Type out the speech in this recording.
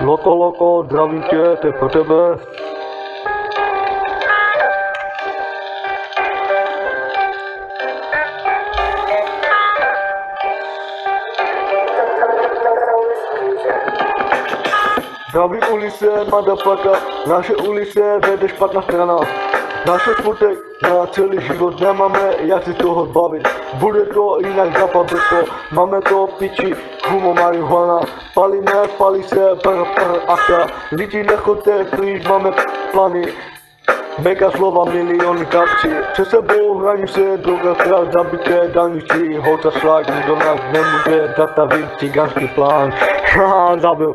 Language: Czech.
Loko, loko, zdravím tě, to je pro tebe. Zdravím ulice, motherfucker, naše ulice vede špatná strana. Naše smutek na celý život nemáme, jak si toho zbavit. Bude to jinak zapadne to, máme to piči, humo marihuana. Palíme, palí se, pr, pr, aka. Lidi nechoďte, když máme plány. Mega slova, miliony kapci Před sebou hranice, droga, strach, zabité daničí Holta šlák, nikdo nás nemůže zastavit Cigánský plán Haha, zabil